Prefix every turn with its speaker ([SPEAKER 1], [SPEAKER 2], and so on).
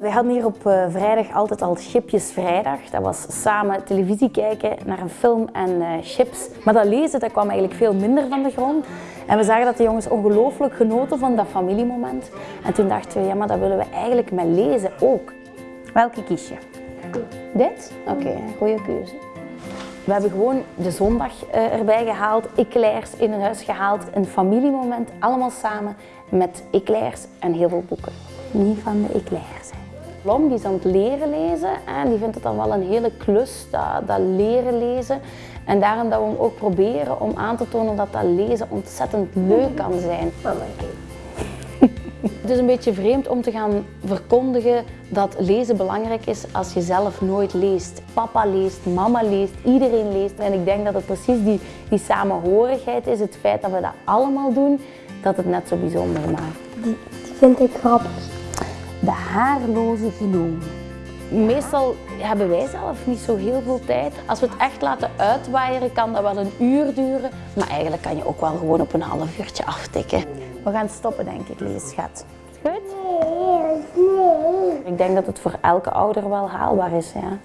[SPEAKER 1] Wij hadden hier op eh, vrijdag altijd al Chipjes Vrijdag. Dat was samen televisie kijken naar een film en eh, chips. Maar dat lezen dat kwam eigenlijk veel minder van de grond. En we zagen dat de jongens ongelooflijk genoten van dat familiemoment. En toen dachten we, ja maar dat willen we eigenlijk met lezen ook. Welke kies je? Dit? Oké, goede keuze. We hebben gewoon de zondag eh, erbij gehaald, eclairs in een huis gehaald, een familiemoment, allemaal samen met eclairs en heel veel boeken. Niet van de eclairs. hè. Blom die is aan het leren lezen en die vindt het dan wel een hele klus, dat, dat leren lezen. En daarom dat we hem ook proberen om aan te tonen dat dat lezen ontzettend leuk kan zijn. Het is een beetje vreemd om te gaan verkondigen dat lezen belangrijk is als je zelf nooit leest. Papa leest, mama leest, iedereen leest. En ik denk dat het precies die, die samenhorigheid is, het feit dat we dat allemaal doen, dat het net zo bijzonder maakt.
[SPEAKER 2] Die, die vind ik grappig.
[SPEAKER 1] De haarloze genoom. Meestal hebben wij zelf niet zo heel veel tijd. Als we het echt laten uitwaaieren, kan dat wel een uur duren. Maar eigenlijk kan je ook wel gewoon op een half uurtje aftikken. We gaan stoppen, denk ik, leesschat. Goed?
[SPEAKER 2] Nee, nee.
[SPEAKER 1] Ik denk dat het voor elke ouder wel haalbaar is, ja.